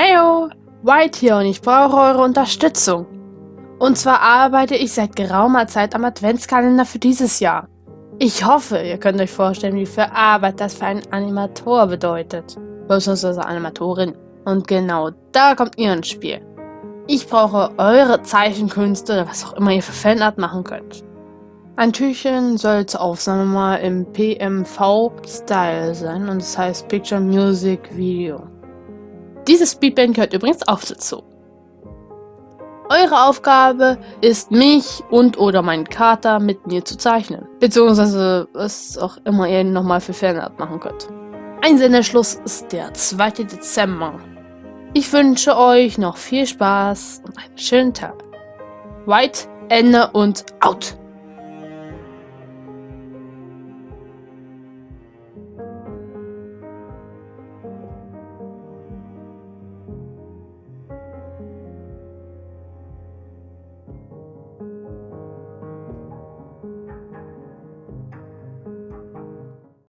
Heyo, White hier und ich brauche eure Unterstützung. Und zwar arbeite ich seit geraumer Zeit am Adventskalender für dieses Jahr. Ich hoffe, ihr könnt euch vorstellen, wie viel Arbeit das für einen Animator bedeutet. Beziehungsweise Animatorin. Und genau da kommt ihr ins Spiel. Ich brauche eure Zeichenkünste oder was auch immer ihr für Fanart machen könnt. Ein Türchen soll zur Aufnahme mal im PMV-Style sein und das heißt Picture Music Video. Dieses Speedband gehört übrigens auch dazu. Eure Aufgabe ist, mich und oder meinen Kater mit mir zu zeichnen. Beziehungsweise was auch immer ihr nochmal für Fanart machen könnt. Einsendeschluss ist der 2. Dezember. Ich wünsche euch noch viel Spaß und einen schönen Tag. White, Ende und out!